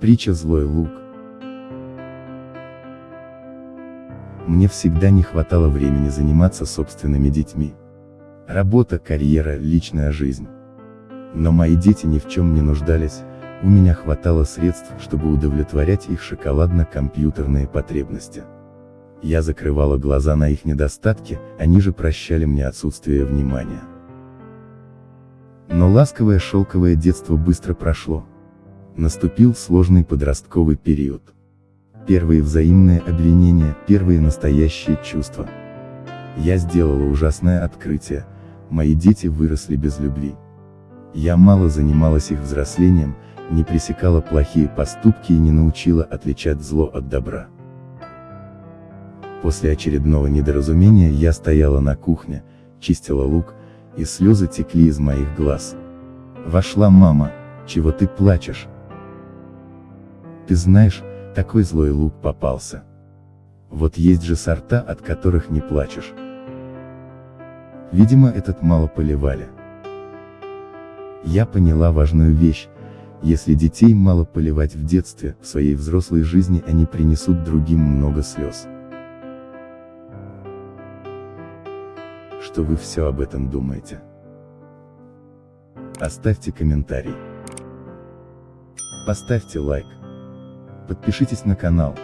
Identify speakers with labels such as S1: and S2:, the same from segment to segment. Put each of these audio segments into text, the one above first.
S1: Притча «Злой лук». Мне всегда не хватало времени заниматься собственными детьми. Работа, карьера, личная жизнь. Но мои дети ни в чем не нуждались, у меня хватало средств, чтобы удовлетворять их шоколадно-компьютерные потребности. Я закрывала глаза на их недостатки, они же прощали мне отсутствие внимания. Но ласковое шелковое детство быстро прошло. Наступил сложный подростковый период. Первые взаимные обвинения, первые настоящие чувства. Я сделала ужасное открытие, мои дети выросли без любви. Я мало занималась их взрослением, не пресекала плохие поступки и не научила отличать зло от добра. После очередного недоразумения я стояла на кухне, чистила лук, и слезы текли из моих глаз. Вошла мама, чего ты плачешь? Ты знаешь, такой злой лук попался. Вот есть же сорта, от которых не плачешь. Видимо этот мало поливали. Я поняла важную вещь, если детей мало поливать в детстве, в своей взрослой жизни они принесут другим много слез. Что вы все об этом думаете? Оставьте комментарий. Поставьте лайк. Подпишитесь на канал.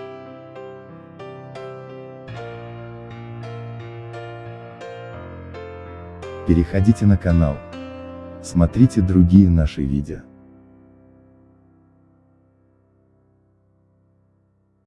S1: Переходите на канал. Смотрите другие наши видео.